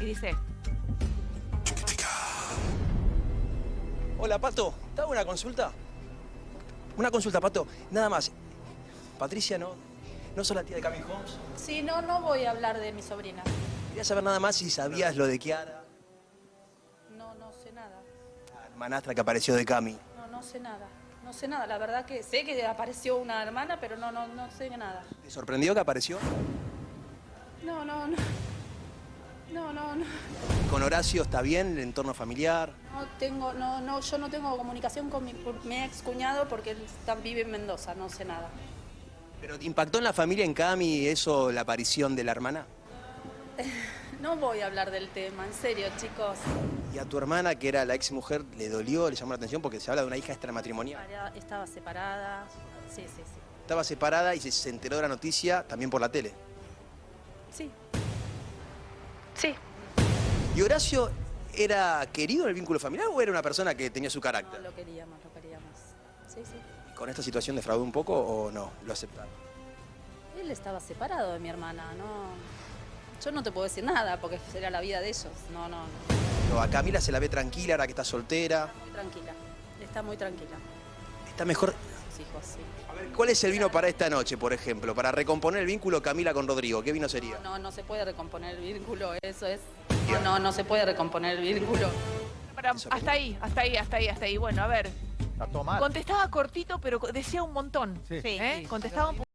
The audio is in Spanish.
Y dice, Hola, Pato. ¿Te hago una consulta? Una consulta, Pato. Nada más. Patricia, ¿no? ¿No sos la tía de Cami Holmes? Sí, no, no voy a hablar de mi sobrina. Quería saber nada más si sabías lo de Kiara, No, no sé nada. la hermanastra que apareció de Cami. No, no sé nada. No sé nada. La verdad que sé que apareció una hermana, pero no, no, no sé nada. ¿Te sorprendió que apareció? No, no, no. No, no, no. ¿Con Horacio está bien el entorno familiar? No tengo, no, no, yo no tengo comunicación con mi, mi ex cuñado porque él está- vive en Mendoza, no sé nada. ¿Pero te impactó en la familia en Cami eso, la aparición de la hermana? No voy a hablar del tema, en serio, chicos. ¿Y a tu hermana, que era la ex mujer, le dolió, le llamó la atención porque se habla de una hija extramatrimonial? Estaba separada. Sí, sí, sí. Estaba separada y se enteró de la noticia también por la tele. Sí. Sí. ¿Y Horacio era querido en el vínculo familiar o era una persona que tenía su No, carácter? lo queríamos, lo queríamos. Sí, sí. ¿Con esta situación defraudó un poco o no? ¿Lo aceptaron? Él estaba separado de mi hermana, no. Yo no te puedo decir nada porque será la vida de ellos. No, no, no. Pero a Camila se la ve tranquila ahora que está soltera. Muy tranquila. Está muy tranquila. Está mejor. Hijos, sí. A ver, ¿cuál es el vino para esta noche, por ejemplo? Para recomponer el vínculo Camila con Rodrigo. ¿Qué vino sería? No, no se puede recomponer el vínculo, eso es. No, no, no se puede recomponer el vínculo. "Para- hasta ahí, hasta ahí, hasta ahí, hasta ahí. Bueno, a ver, Está todo mal. contestaba cortito, pero decía un montón. Sí. ¿eh? Contestaba un